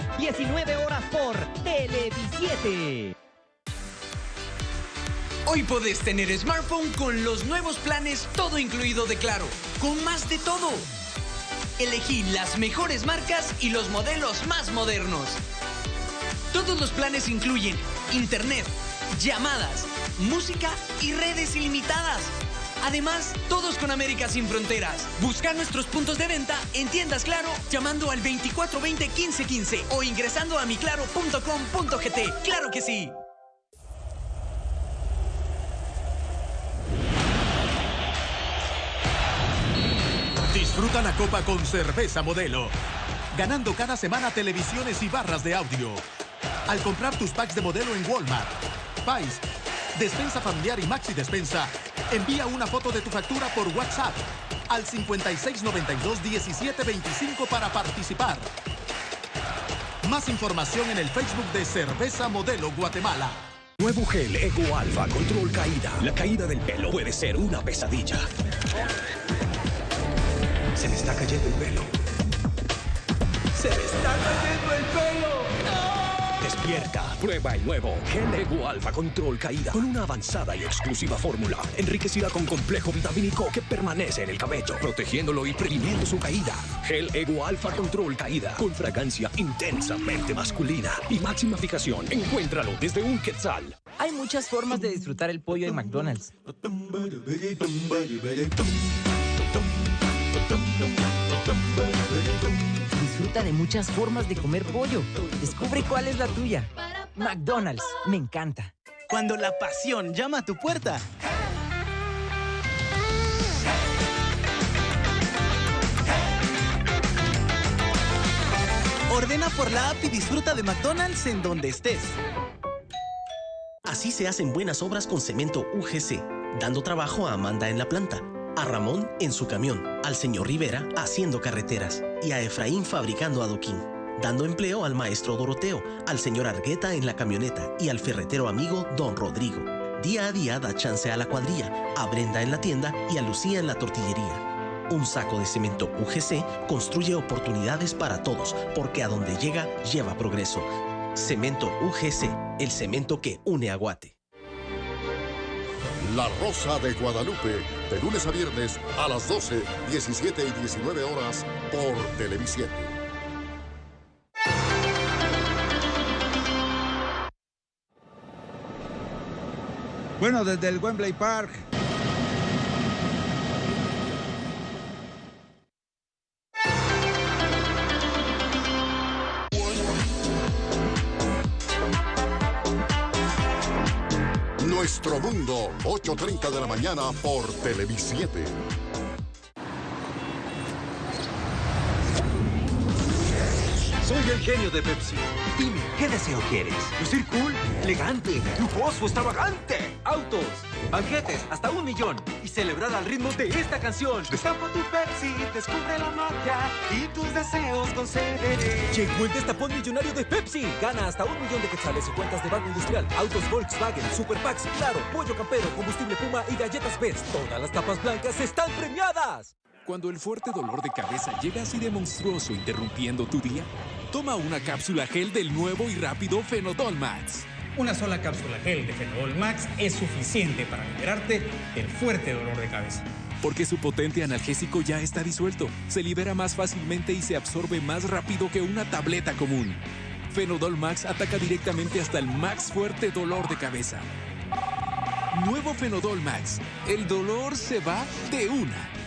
sábado, 19 horas por Televisiete. Hoy podés tener smartphone con los nuevos planes todo incluido de Claro, con más de todo. Elegí las mejores marcas y los modelos más modernos. Todos los planes incluyen internet, llamadas, música y redes ilimitadas. Además, todos con América sin fronteras. Busca nuestros puntos de venta en tiendas Claro llamando al 2420-1515 o ingresando a miclaro.com.gt. ¡Claro que sí! Disfruta la copa con cerveza modelo. Ganando cada semana televisiones y barras de audio. Al comprar tus packs de modelo en Walmart, Pais, Despensa Familiar y Maxi Despensa, envía una foto de tu factura por WhatsApp al 5692-1725 para participar. Más información en el Facebook de Cerveza Modelo Guatemala. Nuevo gel Ego Alfa Control Caída. La caída del pelo puede ser una pesadilla. Se me está cayendo el pelo. Se me está cayendo el pelo. Despierta, prueba el nuevo Gel Ego Alfa Control Caída con una avanzada y exclusiva fórmula enriquecida con complejo vitamínico que permanece en el cabello, protegiéndolo y previniendo su caída. Gel Ego Alfa Control Caída con fragancia intensamente masculina y máxima fijación. Encuéntralo desde un quetzal. Hay muchas formas de disfrutar el pollo de McDonald's. Disfruta de muchas formas de comer pollo. Descubre cuál es la tuya. McDonald's, me encanta. Cuando la pasión llama a tu puerta. Ordena por la app y disfruta de McDonald's en donde estés. Así se hacen buenas obras con cemento UGC, dando trabajo a Amanda en la planta, a Ramón en su camión, al señor Rivera haciendo carreteras y a Efraín fabricando adoquín, dando empleo al maestro Doroteo, al señor Argueta en la camioneta y al ferretero amigo Don Rodrigo. Día a día da chance a la cuadrilla, a Brenda en la tienda y a Lucía en la tortillería. Un saco de cemento UGC construye oportunidades para todos, porque a donde llega, lleva progreso. Cemento UGC, el cemento que une a Guate. La Rosa de Guadalupe, de lunes a viernes a las 12, 17 y 19 horas por Televisión. Bueno, desde el Wembley Park. Nuestro Mundo, 8.30 de la mañana por Televisiete. Soy el genio de Pepsi. Dime, ¿qué deseo quieres? Lucir cool, elegante, lujoso, extravagante. Autos, banquetes, hasta un millón. Y celebrar al ritmo de esta canción. Destapa tu Pepsi, descubre la magia y tus deseos concederé. Llegó el destapón millonario de Pepsi. Gana hasta un millón de quetzales en cuentas de Banco Industrial, autos Volkswagen, Super Packs, Claro, Pollo Campero, Combustible Puma y Galletas Best. Todas las tapas blancas están premiadas. Cuando el fuerte dolor de cabeza llega así de monstruoso interrumpiendo tu día, toma una cápsula gel del nuevo y rápido Fenodol Max. Una sola cápsula gel de Fenodol Max es suficiente para liberarte del fuerte dolor de cabeza. Porque su potente analgésico ya está disuelto, se libera más fácilmente y se absorbe más rápido que una tableta común. Fenodol Max ataca directamente hasta el más fuerte dolor de cabeza. Nuevo Fenodol Max. El dolor se va de una.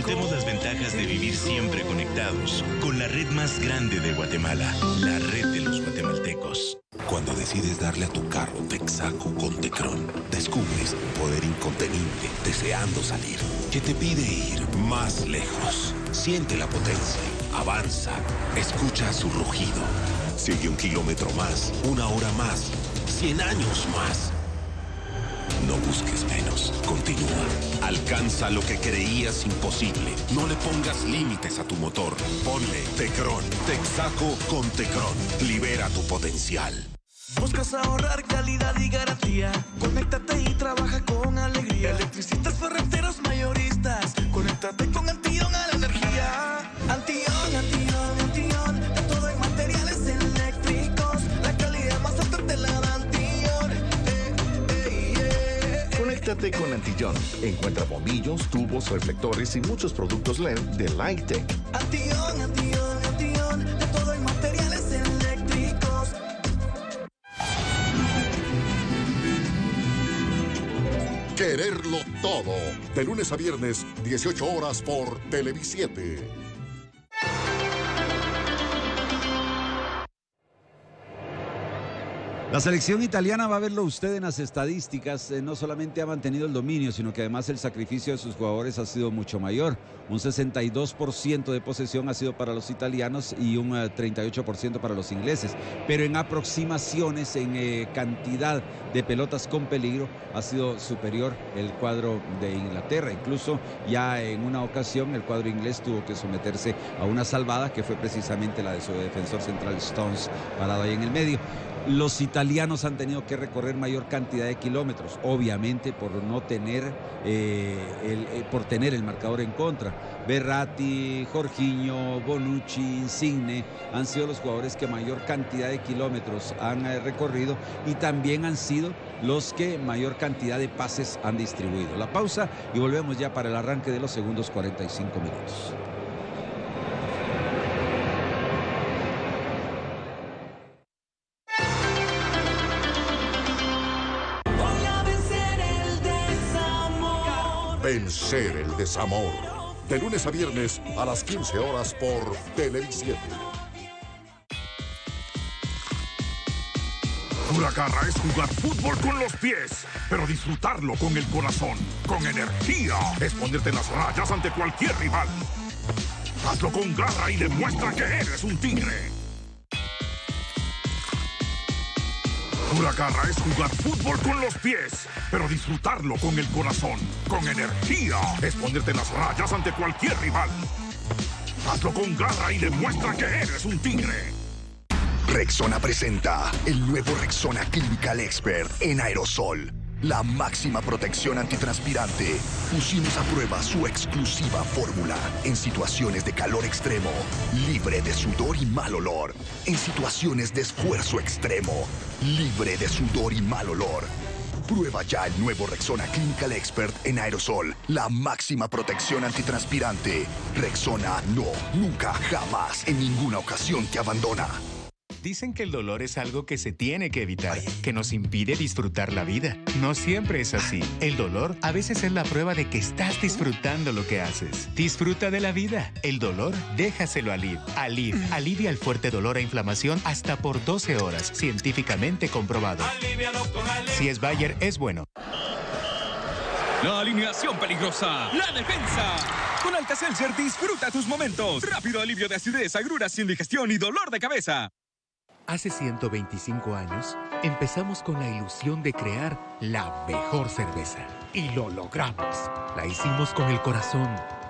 Y disfrutemos las ventajas de vivir siempre conectados con la red más grande de Guatemala, la red de los guatemaltecos. Cuando decides darle a tu carro Texaco con Tecron, descubres un poder incontenible deseando salir, que te pide ir más lejos. Siente la potencia, avanza, escucha su rugido. Sigue un kilómetro más, una hora más, cien años más. No busques menos. Continúa. Alcanza lo que creías imposible. No le pongas límites a tu motor. Ponle Tecron. Texaco con Tecron. Libera tu potencial. Buscas ahorrar calidad y garantía. Conéctate y trabaja con alegría. Electricistas, ferreteros, mayoristas. Conéctate con Antion a la energía. Con Antillón. Encuentra bombillos, tubos, reflectores y muchos productos LED de Lightech. Antion, Antion, Antion. De todo en materiales eléctricos. Quererlo todo. De lunes a viernes, 18 horas por Televisiete. La selección italiana va a verlo usted en las estadísticas. eh, no solamente ha mantenido el dominio, sino que además el sacrificio de sus jugadores ha sido mucho mayor. Un 62% de posesión ha sido para los italianos y un eh, 38% para los ingleses. Pero en aproximaciones, en eh, cantidad de pelotas con peligro, ha sido superior el cuadro de Inglaterra. Incluso ya en una ocasión el cuadro inglés tuvo que someterse a una salvada que fue precisamente la de su defensor central Stones parado ahí en el medio. Los italianos han tenido que recorrer mayor cantidad de kilómetros, obviamente por no tener, eh, el, eh, por tener el marcador en contra. Berratti, Jorginho, Bonucci, Insigne han sido los jugadores que mayor cantidad de kilómetros han eh, recorrido y también han sido los que mayor cantidad de pases han distribuido. La pausa y volvemos ya para el arranque de los segundos 45 minutos. Vencer el desamor. De lunes a viernes a las 15 horas por Televisiete. Pura garra es jugar fútbol con los pies, pero disfrutarlo con el corazón, con energía. Es ponerte las rayas ante cualquier rival. Hazlo con garra y demuestra que eres un tigre. Pura garra es jugar fútbol con los pies, pero disfrutarlo con el corazón, con energía. Es ponerte las rayas ante cualquier rival. Hazlo con garra y demuestra que eres un tigre. Rexona presenta el nuevo Rexona Clinical Expert en aerosol. La máxima protección antitranspirante. Pusimos a prueba su exclusiva fórmula en situaciones de calor extremo, libre de sudor y mal olor. En situaciones de esfuerzo extremo, libre de sudor y mal olor. Prueba ya el nuevo Rexona Clinical Expert en aerosol. La máxima protección antitranspirante. Rexona no, nunca, jamás, en ninguna ocasión te abandona. Dicen que el dolor es algo que se tiene que evitar, que nos impide disfrutar la vida. No siempre es así. El dolor a veces es la prueba de que estás disfrutando lo que haces. Disfruta de la vida. El dolor, déjaselo a Alid. Alid alivia el fuerte dolor e inflamación hasta por 12 horas, científicamente comprobado. Si es Bayer, es bueno. La alineación peligrosa. La defensa. Con Alka-Seltzer disfruta tus momentos. Rápido alivio de acidez, agruras, indigestión y dolor de cabeza. Hace 125 años, empezamos con la ilusión de crear la mejor cerveza. Y lo logramos. La hicimos con el corazón.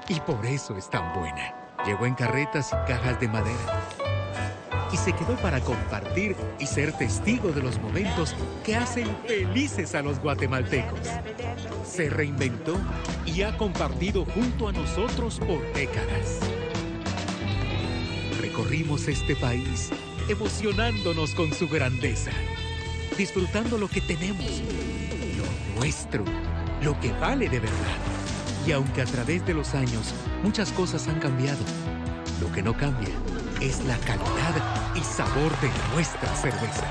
Y por eso es tan buena. Llegó en carretas y cajas de madera. Y se quedó para compartir y ser testigo de los momentos que hacen felices a los guatemaltecos. Se reinventó y ha compartido junto a nosotros por décadas. Recorrimos este país emocionándonos con su grandeza, disfrutando lo que tenemos, lo nuestro, lo que vale de verdad. Y aunque a través de los años muchas cosas han cambiado, lo que no cambia es la calidad y sabor de nuestra cerveza.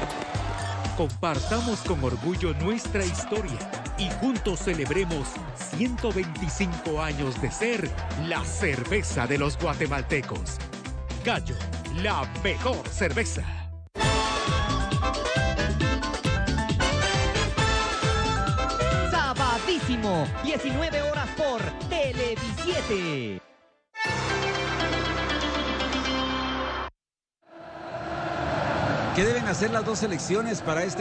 Compartamos con orgullo nuestra historia y juntos celebremos 125 años de ser la cerveza de los guatemaltecos. Gallo, la mejor cerveza. Sabadísimo, 19 horas por Televisiete. ¿Qué deben hacer las dos selecciones para este